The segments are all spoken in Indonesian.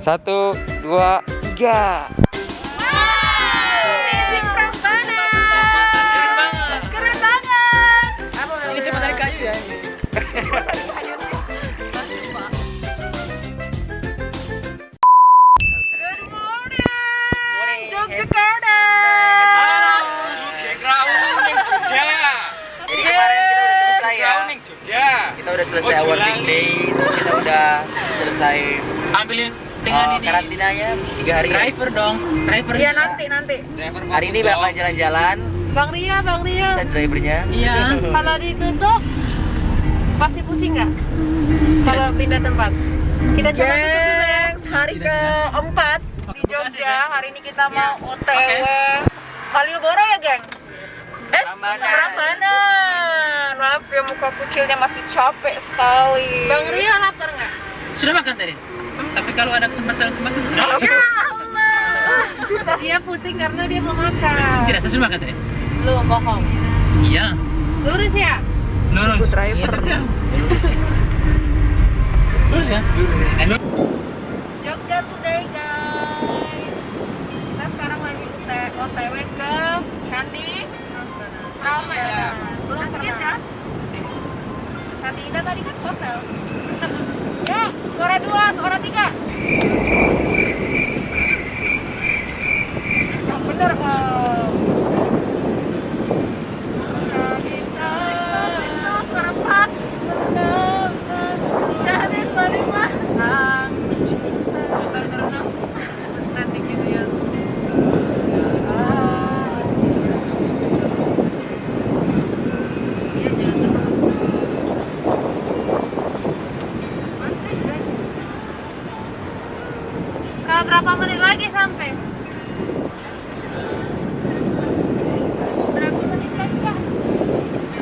Satu, dua, tiga. Ya. Jogja. Kita udah selesai Oh, Julali. day. Kita udah selesai Ambilin dengan uh, ini karantinanya tiga hari. ya. driver dong. Driver. Iya nanti nanti. Driver Hari ini bakal jalan-jalan. Bang Ria, Bang Ria. Bisa drivernya. Iya. Kalau ditutup pasti pusing nggak? Kalau pindah tempat. Kita coba ya. Hari keempat di Jogja. Hari ini kita mau OTW Malioboro ya, gengs? Eh. Prambanan. Maaf ya muka kucilnya masih capek sekali. Bang Ria lapar nggak? Sudah makan tadi? Tapi kalau ada kesempatan kesempatan. Ya Allah. Dia pusing karena dia belum makan. Tidak, saya sudah makan tadi. Lu bohong. Iya. Lurus ya? Lurus. driver. Iya, tetap. Lurus ya? Lurus. Jogja today guys. Kita sekarang lagi OTW ke Candi Prambanan. Belum pernah. Candi Indah tadi kan hotel. Ya, suara dua, suara tiga. Yang bener om. Candi Indah. Suara empat. Syahrir Malimah. Setting gitu ya. Iya, jalan terus. Macet, guys. Kak, berapa menit lagi sampai? Berapa menit lagi, Kak?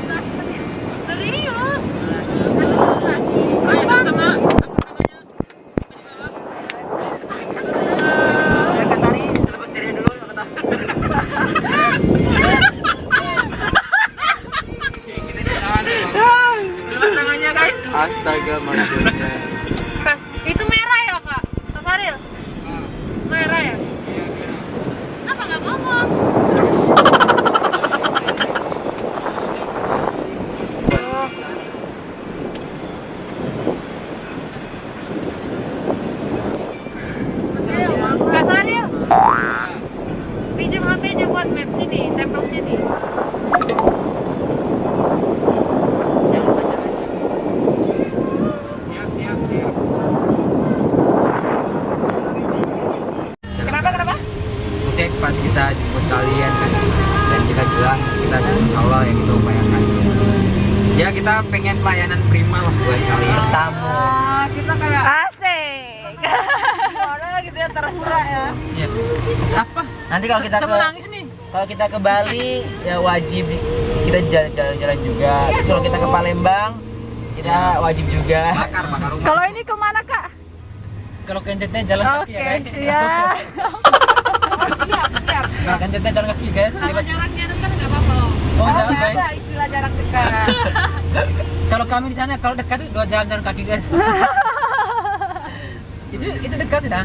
11 menit. Serius? Ayo sama-sama. Ya Kak Tari, lepas diri dulu Kak Tari. Lepas tangannya guys. Astaga, majunya. Kas, itu merah ya kak? Kak Saril? Merah ya? Kenapa nggak ngomong? Oh. Kak Saril? Pinjam HP-nya buat map sini, tempel sini. Jangan baca guys. Siap, siap, siap. Kenapa, kenapa? Maksudnya pas kita jemput kalian kan dan kita bilang kita insya Allah yang kita upayakan. Ya kita pengen pelayanan prima lah buat kalian. Tamu. Ah, kita kayak asik. Gimana gitu ya terhura ya. Iya. Apa? Nanti kalau kita Sama ke nangis nih. kalau kita ke Bali ya wajib kita jalan- jalan-jalan juga. Terus kalau kita ke Palembang kita wajib juga. Bakar, bakar rumah. Kalau ini ke mana kak? Kalau kencetnya jalan kaki ya guys. siap. siap, siap. Kalau kencetnya jalan kaki guys. Kalau jaraknya dekat nggak apa-apa loh. Oh, Oh, jangan nggak guys. ada istilah jarak dekat. Kalau kami di sana kalau dekat itu dua jam jalan kaki guys. itu itu dekat sudah.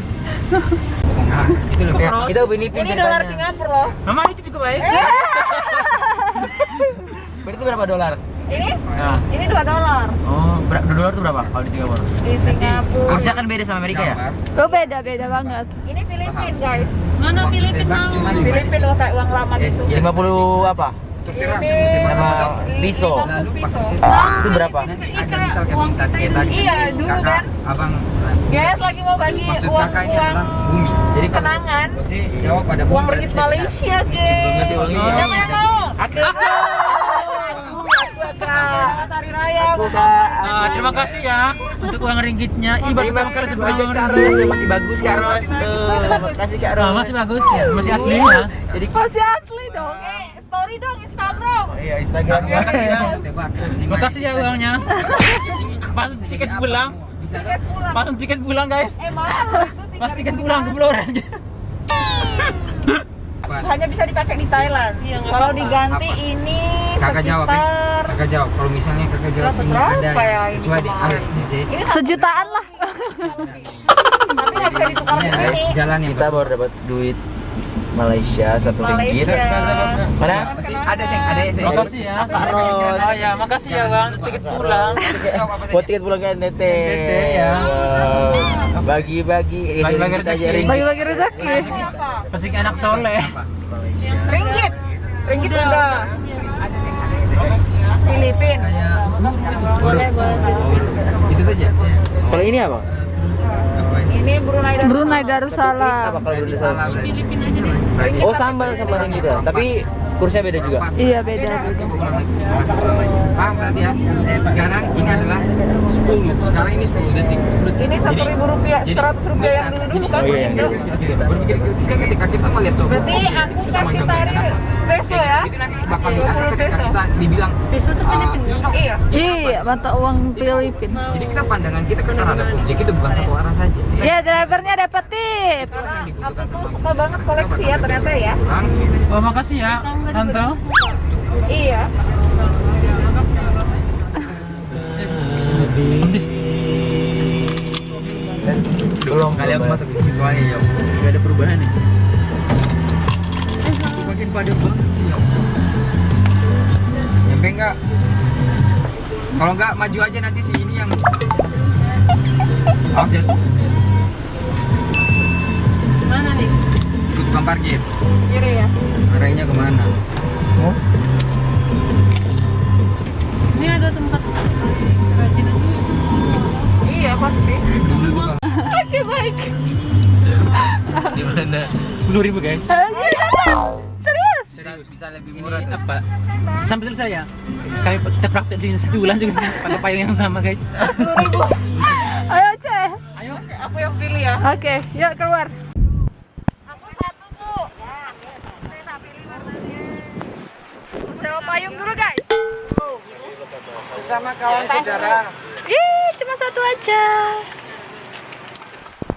itu loh. Ya, kita Upin Ipin ini dolar. Singapura loh. Mama itu cukup baik. Berarti berapa dolar? Ini Nah. ini 2 dolar Oh, ber- dua dolar itu berapa kalau di Singapura? di Singapura. Kursnya kan beda sama Amerika ya? Oh beda beda banget. Ini Filipin guys. Mana Filipin mau? cuma Filipin loh kayak uang lama gitu. Ya, 50 apa? Ini Sama piso. 50 piso. Itu berapa? Nanti ada misalkan minta tadi. Iya, dulu kan. Abang. Guys lagi mau bagi Maksud uang uang bumi. Jadi kenangan. Jawab pada. Uang. Malaysia, banget ya, guys. Malaysia. Siapa yang mau? Aku. Aku. Hari Raya. Ah, terima kasih ya untuk uang ringgitnya. Ini baru pertama kali banyak uang Kak ringgit. Ros, masih bagus Kak Ros. Terima kasih Kak Ros. Masih bagus ya, masih asli ya. Jadi Masih asli dong. Eh, story dong Instagram. Oh iya Instagram Terima kasih ya. Tebak. Terima kasih ya uangnya. Pas tiket pulang, Tiket pulang. pas tiket pulang guys. Eh mahal Pas tiket 3.000 pulang ke Flores. hanya bisa dipakai di Thailand. Iya, Kalau diganti Apa? ini Kakak jawab ya. sekitar Kakak jawab. Kalau misalnya kakak jawab ini ada ya sesuai di alatnya sih. ini Sejutaan lah. Tapi nggak bisa ditukar Iya, ke guys, sini. jalan ya. Kita baru dapat duit Malaysia satu ringgit. Mana? Ada sih, ada saya. Makasih ya. Ros. Ah ya, makasih ya Bang. Tiket pulang. Buat tiket pulang ke NTT. NTT, ya. Bagi-bagi. Bagi-bagi rezeki. Bagi-bagi rezeki. Rezeki anak soleh. Ringgit. Ringgit udah. Ada sih, ada. Filipin. Boleh, boleh. Itu saja. Kalau ini apa? Apa ini? Brunei dan Brunei Apa Darussalam. kalau dulu Salah. Filipin aja deh. Oh sambal sambal yang gitu. Tapi kursnya beda juga. Iya beda. Paham berarti ya? Sekarang ini adalah 10. Sekarang ini 10 detik. 10 detik. Ini satu ribu rupiah, seratus rupiah yang dulu dulu kan? Oh, iya. Berpikir kritis kan ketika kita melihat suhu. Berarti aku kasih tarik peso ya? Itu nanti bakal dikasih 20 ketika peso. kita dibilang Peso tuh Filipin Iya. Iya mata uang Filipina. jadi kita pandangan kita kan terhadap objek itu bukan satu arah saja. Iya drivernya dapat tips. Aku tuh suka banget koleksi ya ternyata ya. Oh, makasih ya, Tante. Iya. Belum. kali aku masuk ke sini soalnya ya. Gak ada perubahan nih. Makin padat banget ya. Nyampe enggak? Kalau enggak maju aja nanti si ini yang Awas ya, Mana nih? Tukang parkir. Kiri ya. Arahnya ke mana? Oh. Ini ada tempat kerajinan Iya pasti. Oke baik. Gimana? Sepuluh ribu guys. Serius? serius bisa lebih murah. tuh. apa? Sampai selesai ya. Kami kita praktek di satu bulan juga sih pakai payung yang sama guys. Ayo ceh. Ayo. Aku yang pilih ya. Oke, yuk keluar. Aku satu bu. Sewa payung dulu guys. Sama kawan saudara. Ih, cuma satu aja.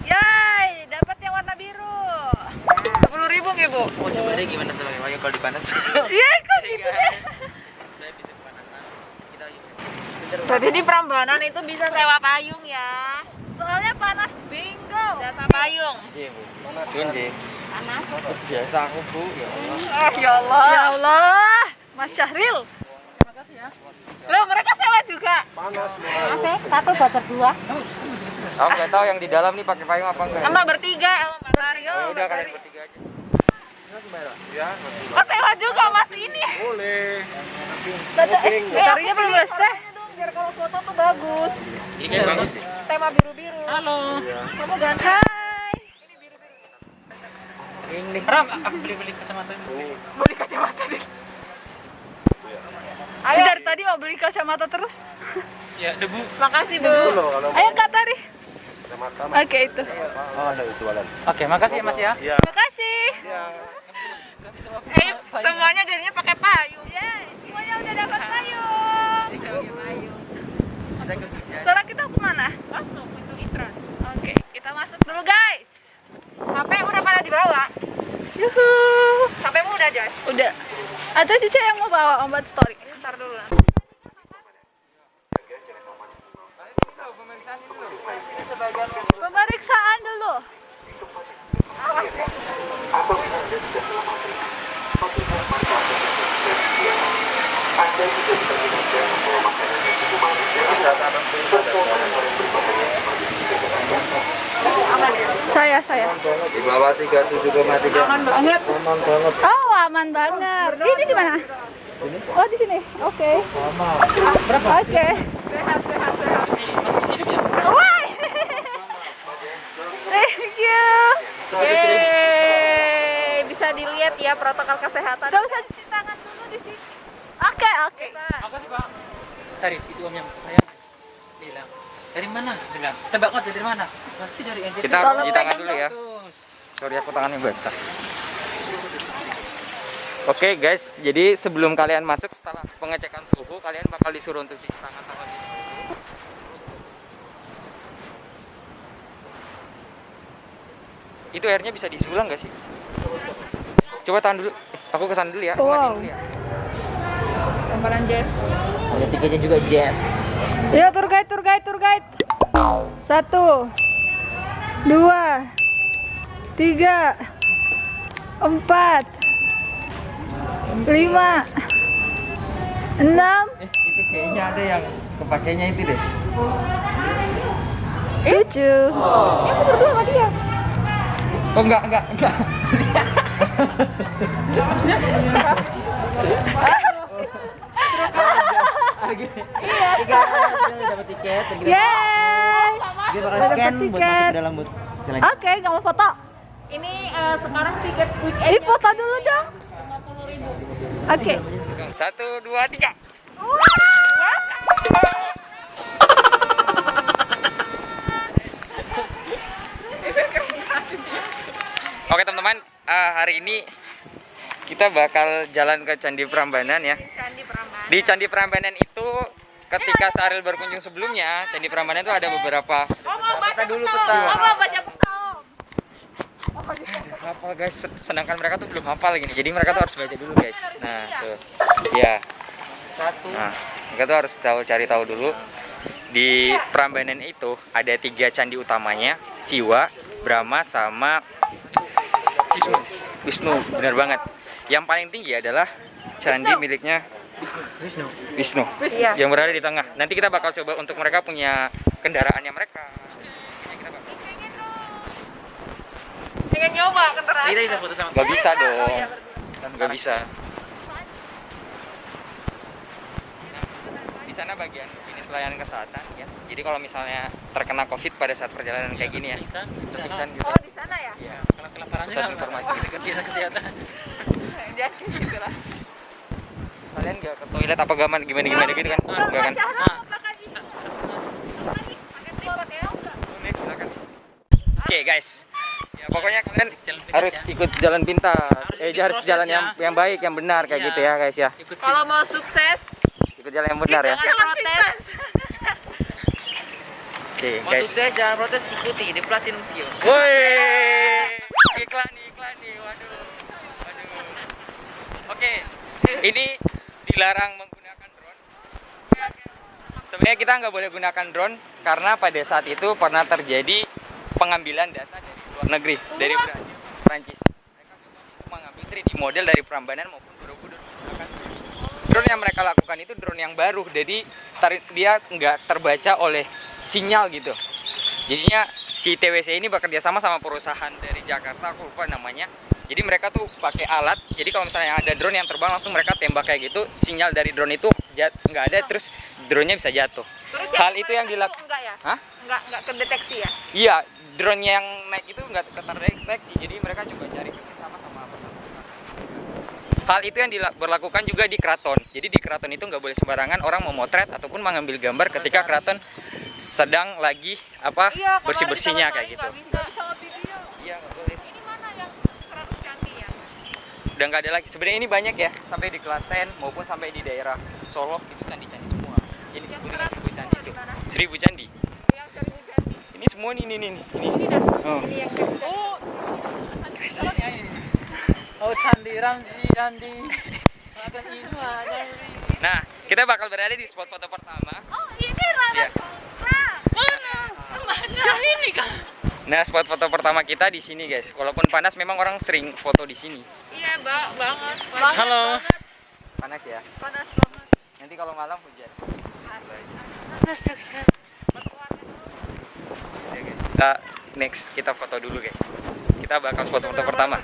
Yay, dapat yang warna biru. Sepuluh ribu nggak bu? Oh coba deh gimana sama Ayo kalau dipanas. Iya, kok gitu deh. Jadi di Prambanan itu bisa sewa payung ya. Soalnya panas bingo. Jasa payung. Iya bu. Sun sih. Panas. Biasa aku bu. Ya Allah. Ah ya Allah. Ya Allah, Mas Syahril. Loh mereka sewa juga. Panas. Satu buat berdua. Aku nggak tahu yang di dalam nih pakai payung apa enggak. Sama bertiga sama Mbak Mario. Ya udah kalian bertiga aja. Oh sewa juga mas ini. Tarinya belum selesai. Biar kalau foto tuh bagus. Ini bagus sih. Tema biru-biru. Halo. Kamu ganti. Hai. Ram, aku beli-beli kacamata ini. Beli kacamata deh. Ayo. Dari tadi mau beli kacamata terus. Ya, debu. Makasih bu. Ayo Kak Tari. Oke itu. Oke, makasih ya Mas ya. Terima kasih. Eh semuanya jadinya pakai payung. Yeay, semuanya udah dapat payung. Sekarang kita ke mana? Masuk itu itron. Oke, kita masuk dulu guys. HP udah pada dibawa. Yuhu. HPmu udah Joy. Udah. Atau Cica yang mau bawa om buat story? Ntar dulu. Pemeriksaan dulu. Saya, saya. Di bawah 37,3. Aman banget. Aman banget. Oh, aman banget. Ini di mana? Oh, di sini. Oke. Oke. Sehat sehat sehat. Masih hidup ya? Why? Thank you. Yeay, bisa dilihat ya protokol kesehatan. Gak usah cuci tangan dulu di sini. Oke, oke. Makasih Pak. Tari, itu om yang saya bilang. Dari mana? Bilang, tebak aja dari mana? Pasti dari NTT. Kita Tolong cuci tangan dulu ya. Sorry aku tangannya basah. Oke guys, jadi sebelum kalian masuk setelah pengecekan suhu, kalian bakal disuruh untuk cuci tangan sama ini. Itu airnya bisa diisi ulang gak sih? Coba tahan dulu. Eh, Aku ke sana dulu ya. Aku Wow. dulu ya. Jess. Ada tiketnya juga jazz. Yuk, tour guide, tour guide, tour guide. Satu. dua, tiga, empat, lima, enam, Eh, itu kayaknya ada yang kepakainya itu deh. tujuh. Ini aku berdua sama dia. Oh enggak, enggak, enggak. Tiga kita udah dapat tiket Yeay. dia bakal scan buat masuk ke dalam booth. Oke, nggak mau foto. Ini eh, sekarang tiket weekend Ini foto dulu dong. 50 ribu. Oke. Satu, dua, tiga. Oke teman-teman, eh, hari ini kita bakal jalan ke Candi Prambanan ya. Candi Prambanan. Di Candi Prambanan itu ketika Saril berkunjung sebelumnya, Candi Prambanan itu ada beberapa Oh, mau baca dulu peta. Oh, mau baca peta. Hafal guys, sedangkan mereka tuh belum hafal gini. Jadi mereka tuh harus baca dulu guys. Nah, tuh. Ya. Satu. Nah, mereka tuh harus tahu cari tahu dulu. Di Prambanan itu ada tiga candi utamanya, Siwa, Brahma, sama Wisnu. Wisnu, benar banget. Yang paling tinggi adalah candi miliknya Wisnu. Wisnu, Iya. yang berada di tengah. Nanti kita bakal coba untuk mereka punya kendaraannya mereka. Kita bakal- Pengen nyoba kendaraan. Kita bisa foto sama. Gak bisa dong, iya, gak bisa. Di sana bagian ini pelayanan kesehatan ya. Jadi kalau misalnya terkena COVID pada saat perjalanan kayak gini ya, Pingsan, pingsan gitu. Oh, di sana ya? Iya. Kalau kelaparannya Pusat apa? informasi. Kesehatan kesehatan. Jadi gitu lah. Kalian gak ke toilet apa gaman gimana gimana gitu kan? Enggak kan? Ah. Silakan. Oke guys, ya pokoknya kalian harus ya. ikut jalan pintas. Harus eh ikut harus jalan ya. yang yang baik, yang benar kayak Iya. gitu ya guys ya. Ikut Kalau mau sukses, Ikut jalan yang benar ya. jangan protes. Oke Mau guys. sukses jangan protes ikuti di Platinum Skills. Woi, iklan nih, iklan nih, waduh, waduh. Oke, ini dilarang menggunakan drone. Sebenarnya kita nggak boleh gunakan drone karena pada saat itu pernah terjadi pengambilan data dari luar negeri, dari Brasil, Prancis. Mereka mengambil 3D model dari Prambanan maupun Borobudur drone. Drone yang mereka lakukan itu drone yang baru, jadi tar- dia nggak terbaca oleh sinyal gitu. Jadinya si TWC ini bekerja sama sama perusahaan dari Jakarta, aku lupa namanya. Jadi mereka tuh pakai alat. Jadi kalau misalnya ada drone yang terbang langsung mereka tembak kayak gitu, sinyal dari drone itu nggak ada, terus drone-nya bisa jatuh. Terus Hal itu yang kemarin dilak- enggak ya? Hah? Enggak enggak kedeteksi ya? Iya, drone yang naik itu nggak terdeteksi. Jadi mereka juga cari sama perusahaan. Hal itu yang dila- berlakukan juga di keraton. Jadi di keraton itu nggak boleh sembarangan orang memotret ataupun mengambil gambar ketika keraton sedang lagi apa Iya, bersih bersihnya kayak gitu. Enggak bisa bisa video. Iya boleh. Ini mana yang 100 candi ya? Udah nggak ada lagi. Sebenarnya ini banyak ya sampai di Klaten maupun sampai di daerah Solo itu candi-candi semua. Jadi Yang disebut dengan 100 seribu candi itu. Seribu candi. Yang 1000 candi. Ini semua nih nih nih. nih. Ini. Ini dah. Oh. Ini yang kecil. Oh, Oh candi Ramzi candi. Makan ini candi. Nah, kita bakal berada di spot foto pertama. oh ini Rara. Iya. Kan? Nah, spot foto pertama kita di sini, guys. Walaupun panas, memang orang sering foto di sini. Iya, Mbak, banget. Banget, Halo. banget. Panas ya. Panas banget. Nanti kalau malam hujan. Ya, guys. Kita next kita foto dulu, guys. Kita bakal spot foto pertama.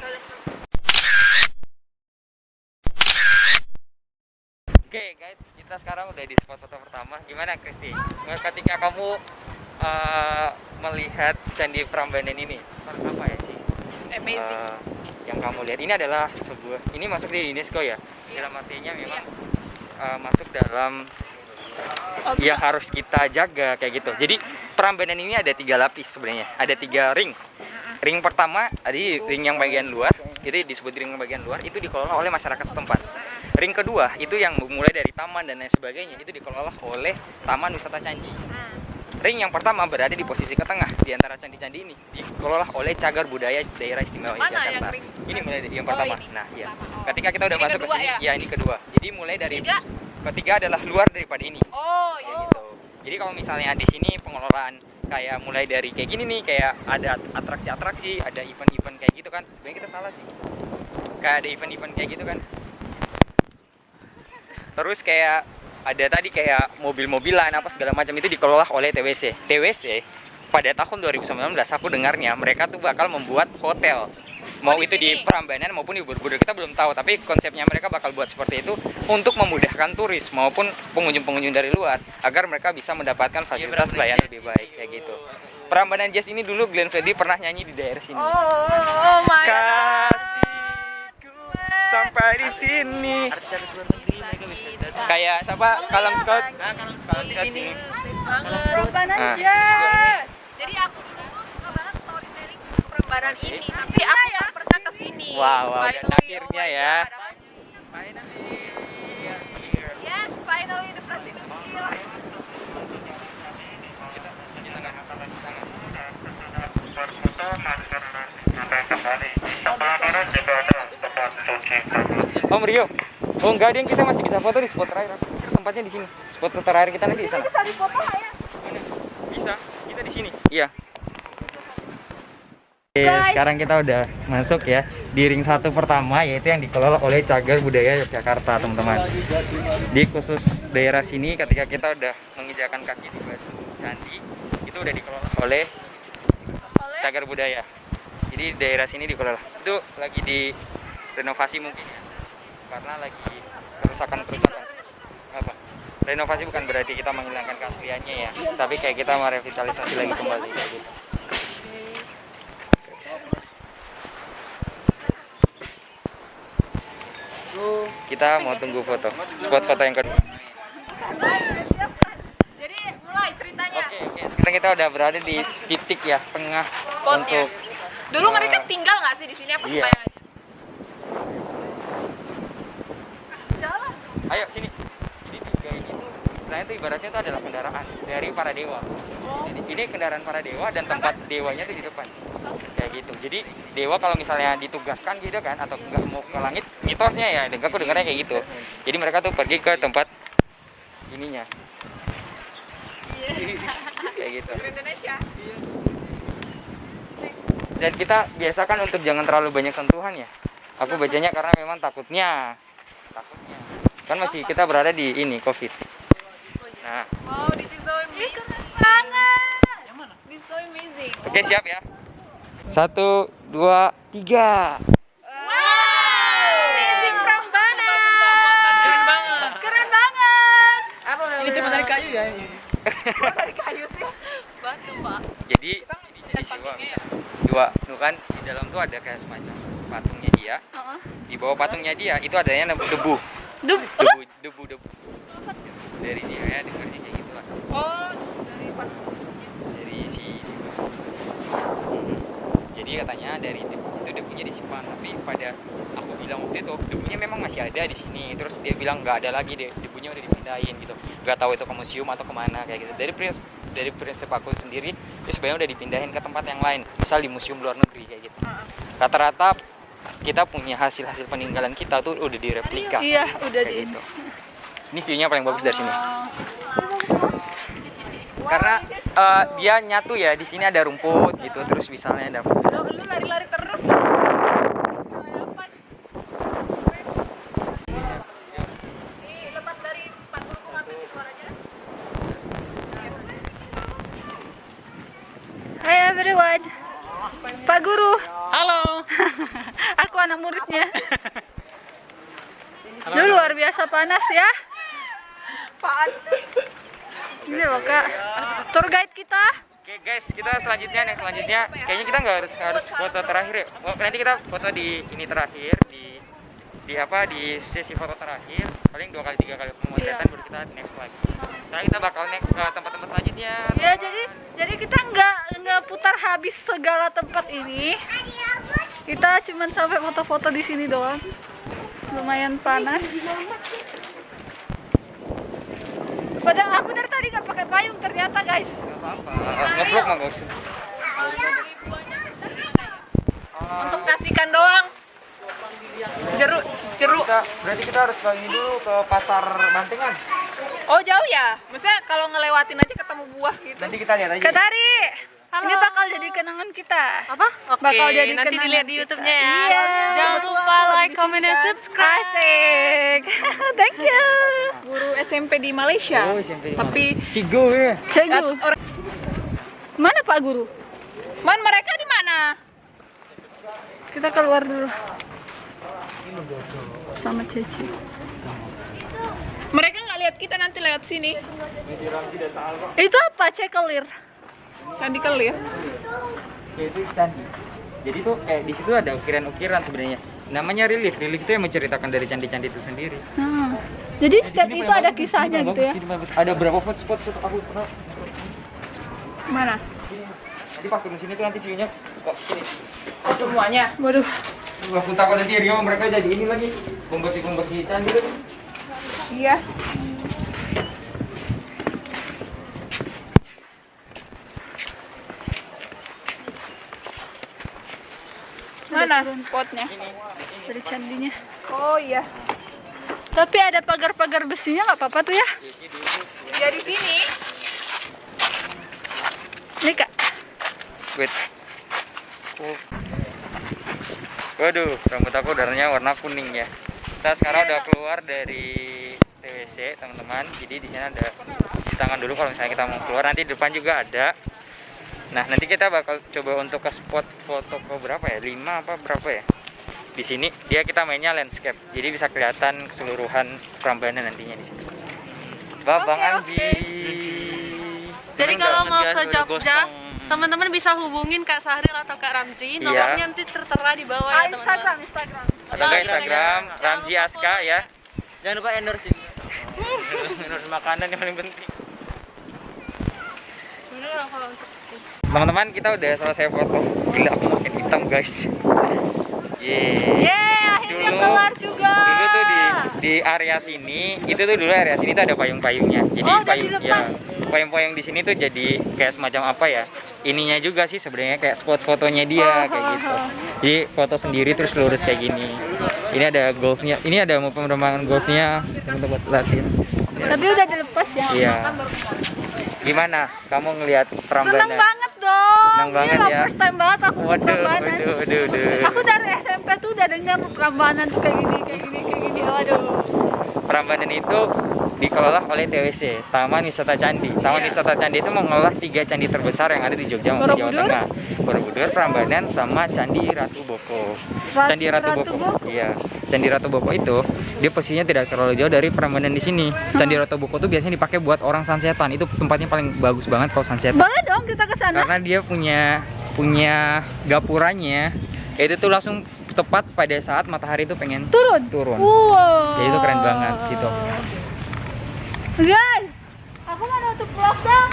Oke, guys. Kita sekarang udah di spot foto pertama. Gimana, Kristi? Ketika kamu eh, melihat Candi Prambanan ini, apa ya sih? Amazing. Eh, yang kamu lihat. Ini adalah sebuah ini masuk di UNESCO ya? Dalam artinya memang eh, masuk dalam yang harus kita jaga kayak gitu. Jadi Prambanan ini ada tiga lapis sebenarnya. Ada tiga ring. Ring pertama tadi ring yang bagian luar itu disebut ring yang bagian luar itu dikelola oleh masyarakat setempat. Ring kedua itu yang mulai dari taman dan lain sebagainya itu dikelola oleh Taman Wisata Candi Ring yang pertama berada di posisi ke tengah di antara candi-candi ini dikelola oleh cagar budaya daerah istimewa Mana Yogyakarta. yang ring? Ini mulai dari yang Oh, pertama. ini. Nah, iya. Oh. Ketika kita udah Ini masuk ke sini, ya? ya ini kedua. Jadi mulai dari Tiga? ketiga adalah luar daripada ini. Oh, iya. gitu. Jadi kalau misalnya di sini pengelolaan kayak mulai dari kayak gini nih, kayak ada atraksi-atraksi, ada event-event kayak gitu kan. Sebenarnya kita salah sih. Kayak ada event-event kayak gitu kan. Terus kayak ada tadi kayak mobil-mobilan apa segala macam itu dikelola oleh TWC. TWC pada tahun 2019 aku dengarnya mereka tuh bakal membuat hotel. Mau Oh, di itu di? Prambanan maupun di Borobudur kita belum tahu, tapi konsepnya mereka bakal buat seperti itu untuk memudahkan turis maupun pengunjung-pengunjung dari luar agar mereka bisa mendapatkan fasilitas pelayanan lebih baik kayak gitu. Prambanan Jazz ini dulu Glenn Fredly pernah nyanyi di daerah sini. Oh, oh my god. Kasihku sampai di sini. Kayak siapa? Kalam Scott. kalau kalau di sini Ah. aja. Jadi aku dulu tuh suka banget storytelling perembanan ini, tapi aku pernah ke sini. Wow, wow, dan Finally, akhirnya oh ya. Yes, finally the president here. Om Rio. Oh enggak, yang kita masih bisa foto di spot terakhir. Tempatnya di sini. Spot terakhir kita nanti di sana. Bisa dipoto ya? Bisa. Kita di sini. Iya. Oke, sekarang kita udah masuk ya di ring satu pertama yaitu yang dikelola oleh Cagar Budaya Yogyakarta teman-teman. Di khusus daerah sini ketika kita udah menginjakan kaki di batu candi itu udah dikelola oleh Cagar Budaya. Jadi daerah sini dikelola. Itu lagi di renovasi mungkin ya. Karena lagi kerusakan-kerusakan. Apa? Renovasi bukan berarti kita menghilangkan keasliannya ya, tapi kayak kita merevitalisasi lagi kembali kayak gitu. Kita mau tunggu foto. Spot foto yang kedua. Jadi mulai ceritanya. Oke, oke. Sekarang kita udah berada di titik ya tengah Spotnya. untuk Dulu eh, mereka tinggal nggak sih di sini apa iya. aja? Ayo sini. Jadi tiga ini tuh istilahnya tuh ibaratnya itu adalah kendaraan dari para dewa. Jadi ini kendaraan para dewa dan tempat dewanya tuh di depan. Kayak gitu. Jadi dewa kalau misalnya ditugaskan gitu kan atau nggak mau ke langit, mitosnya ya, dengar aku dengarnya kayak gitu. Jadi mereka tuh pergi ke tempat ininya. kayak gitu. Indonesia. Dan kita biasakan untuk jangan terlalu banyak sentuhan ya. Aku bacanya karena memang takutnya, takutnya. Kan masih kita berada di ini COVID. Nah, Oh, this is so amazing. Banget. This is so amazing. oke siap ya. Satu, dua, tiga. Wow! Amazing Prambanan. Keren banget. Keren banget. Ini cuma dari kayu ya. Batu, Pak. Jadi jadi dua, dua, tuh kan di dalam tuh ada kayak semacam patungnya dia. Heeh. Di bawah patungnya dia itu adanya debu, Debu, debu, debu. Dari dia ya dengarnya kayak gitu lah. Oh, dari pas dari si jadi katanya dari debu itu debunya disimpan tapi pada aku bilang waktu itu debunya memang masih ada di sini. Terus dia bilang nggak ada lagi deh debunya udah dipindahin gitu. Nggak tahu itu ke museum atau ke mana kayak gitu. Dari prinsip dari prinsip aku sendiri itu sebenarnya udah dipindahin ke tempat yang lain. Misal di museum luar negeri kayak gitu. Rata-rata kita punya hasil-hasil peninggalan kita tuh udah direplika Iya, udah kayak di gitu ini view-nya paling bagus dari sini karena eh, dia nyatu ya di sini ada rumput gitu terus misalnya ada lu lari-lari terus. Nih, lepas dari panggung ngambil di luar aja. Hai everyone. Pak Guru, Halo. aku anak muridnya. Lu luar biasa panas ya. Apaan sih? Ini loh kak, tour guide kita. Oke guys, kita selanjutnya yang selanjutnya kayaknya kita nggak harus harus foto terakhir ya. Oh, nanti kita foto di ini terakhir di di apa di sesi foto terakhir paling dua kali tiga kali pemotretan baru kita next lagi. Sekarang kita bakal next ke tempat-tempat selanjutnya. Ya jadi jadi kita nggak nggak putar habis segala tempat ini. Kita cuman sampai foto-foto di sini doang. Lumayan panas. Padahal aku dari tadi nggak pakai payung ternyata guys. Nggak apa-apa. Ngevlog mah nggak usah. Untuk kasihkan doang. Jeruk, jeruk. Kita, berarti kita harus ke ini dulu ke pasar Bantengan. Oh jauh ya? Maksudnya kalau ngelewatin aja ke ketemu buah gitu. Nanti kita lihat aja. Kak Tari, ini bakal jadi kenangan kita. Apa? Oke, Bakal jadi nanti kenangan dilihat di. YouTube-nya ya. Iya. Jangan lupa like, comment, dan subscribe. Asik. Thank you. Guru SMP di Malaysia. Oh, SMP. Tapi Cigo ya. Cikgu. Mana Pak Guru? Man mereka di mana? Kita keluar dulu. Sama Ceci. Mereka nggak lihat kita nanti lewat sini. Itu apa? Cekelir. Candi Kelir. Ya, itu candi. Jadi tuh kayak di situ ada ukiran-ukiran sebenarnya. Namanya relief. Relief itu yang menceritakan dari candi-candi itu sendiri. Nah, jadi setiap Di sini itu ada bagus, kisahnya gitu bagus, ya. bagus. Ada berapa spot spot aku pernah. Mana? Nanti pas turun sini tuh nanti view-nya kok sini. Oh, semuanya. Waduh. Aku takut nanti Rio mereka jadi ini lagi pembersih-pembersih candi. Iya. Mana spotnya? Dari candinya. Oh iya. Tapi ada pagar-pagar besinya nggak apa-apa tuh ya. Ya di sini. Ini kak. Wait. Oh. Waduh, rambut aku warnanya warna kuning ya. Kita sekarang udah keluar dari TWC, teman-teman. Jadi di sini ada cuci tangan dulu kalau misalnya kita mau keluar. Nanti di depan juga ada. Nah, nanti kita bakal coba untuk ke spot foto ke berapa ya? 5 apa berapa ya? Di sini dia kita mainnya landscape. Jadi bisa kelihatan keseluruhan Prambanan nantinya di sini. Babang Oke, Anji. Jadi Seneng kalau mau ke Jogja, teman-teman bisa hubungin Kak Sahril atau Kak Ramzi. Iya. Nomornya nanti tertera di bawah Ah, ya teman-teman. Instagram, Instagram. Atau Instagram Ramzi Aska ya. Jangan lupa endorse ini. endorse makanan yang paling penting. Beneran kalau untuk Teman-teman kita udah selesai foto. Gila aku makin hitam guys. Yeay. Yeay, akhirnya Dulu- keluar juga. Dulu tuh di di area sini, itu tuh dulu area sini tuh ada payung-payungnya. Jadi Oh, payung ya, payung-payung di sini tuh jadi kayak semacam apa ya? Ininya juga sih sebenarnya kayak spot fotonya dia Oh, kayak oh, gitu. oh. Jadi foto sendiri terus lurus kayak gini. Ini ada golfnya. Ini ada mau penerbangan golfnya yang tempat latihan. Tapi udah dilepas ya. Iya. Gimana? Kamu ngelihat Prambanan? Seneng banget dong. Seneng banget Gila, ya. First time banget aku Waduh, Prambanan. waduh, waduh, waduh. Aku dari SMP tuh udah dengar Prambanan tuh kayak gini, kayak gini, kayak gini. Waduh. Prambanan itu dikelola oleh TWC, Taman Wisata Candi. Taman Iya. Wisata Candi itu mengelola tiga candi terbesar yang ada di Jogja maupun Jawa? Tengah. Borobudur, Prambanan, sama Candi Ratu Boko. Ratu- Candi Ratu, Ratu Boko. Boko? Iya. Candi Ratu Boko itu dia posisinya tidak terlalu jauh dari Prambanan di sini. Candi Ratu Boko itu biasanya dipakai buat orang sunsetan. Itu tempatnya paling bagus banget kalau sunset. Boleh dong kita ke sana? Karena dia punya punya gapuranya itu tuh langsung tepat pada saat matahari itu pengen Turun. turun. Wow. Jadi itu keren banget situ. Guys, aku mau nutup vlog dong.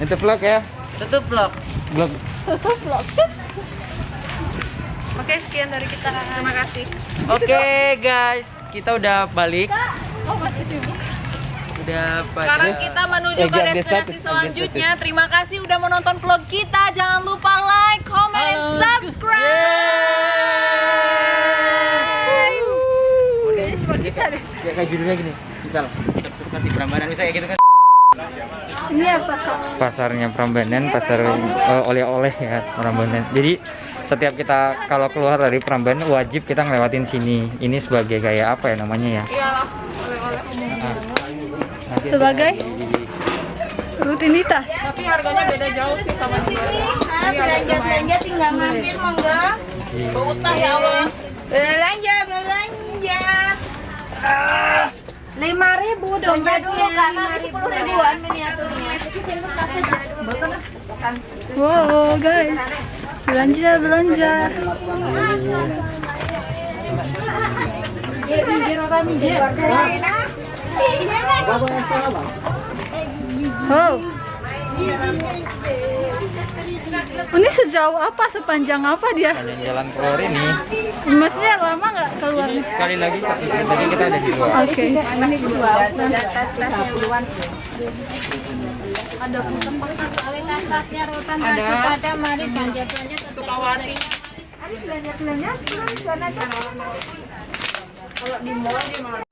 Itu vlog ya. Tutup vlog. Vlog. Tutup vlog. Oke, sekian dari kita. Terima kasih. Oke guys, kita udah balik. Kak, oh masih sibuk. Udah Sekarang pada kita menuju ke destinasi selanjutnya. Terima kasih udah menonton vlog kita. Jangan lupa like, comment, and subscribe. Kayaknya cuma kita deh. Ya kayak judulnya gini. Misal, di Prambanan bisa kayak gitu kan. Ini apa kak? pasarnya Prambanan, pasar eh, oleh-oleh ya Prambanan. Jadi setiap kita kalau keluar dari Prambanan wajib kita ngelewatin sini. Ini sebagai kayak apa ya namanya ya? Iyalah, oleh-oleh umum. Ah. Sebagai? Rutinitas. Tapi harganya beda jauh sih sama di belanja belanja tinggal mampir monggo di- Utah ya Allah. belanja belanja lima ribu belanja dulu nanti sepuluh ribuan miniaturnya. Wow guys, belanja belanja. Wow. Ini sejauh apa, sepanjang apa dia? kalian jalan keluar ini. Maksudnya lama nggak keluarnya? Sekali lagi satu kita ada di luar. Oke. ada mari belanja belanja Sukawati. belanja belanja Kalau di mall di mana?